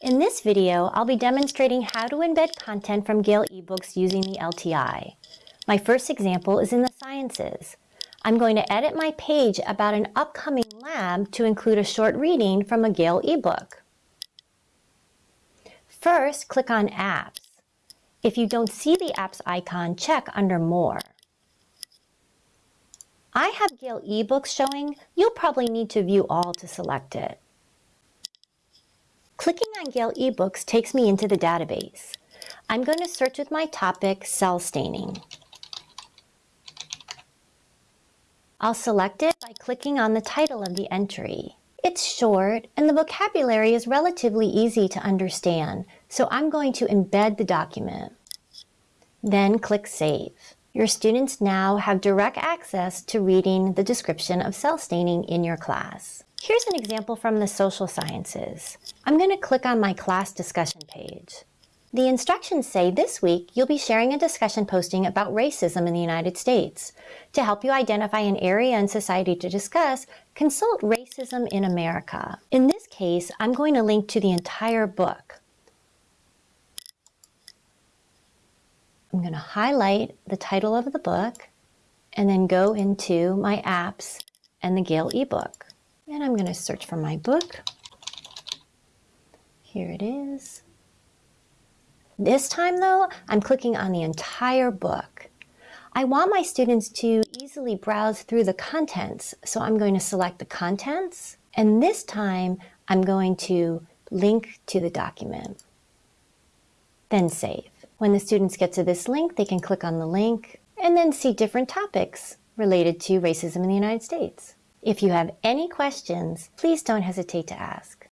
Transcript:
In this video, I'll be demonstrating how to embed content from Gale eBooks using the LTI. My first example is in the sciences. I'm going to edit my page about an upcoming lab to include a short reading from a Gale ebook. First, click on Apps. If you don't see the Apps icon, check under More. I have Gale eBooks showing. You'll probably need to view all to select it. Clicking on Gale eBooks takes me into the database. I'm going to search with my topic, cell staining. I'll select it by clicking on the title of the entry. It's short and the vocabulary is relatively easy to understand, so I'm going to embed the document. Then click Save. Your students now have direct access to reading the description of cell staining in your class. Here's an example from the social sciences. I'm going to click on my class discussion page. The instructions say this week you'll be sharing a discussion posting about racism in the United States. To help you identify an area in society to discuss, consult Racism in America. In this case, I'm going to link to the entire book. I'm going to highlight the title of the book and then go into my apps and the Gale ebook. And I'm going to search for my book. Here it is. This time though, I'm clicking on the entire book. I want my students to easily browse through the contents, so I'm going to select the contents, and this time I'm going to link to the document. Then save. When the students get to this link, they can click on the link and then see different topics related to racism in the United States. If you have any questions, please don't hesitate to ask.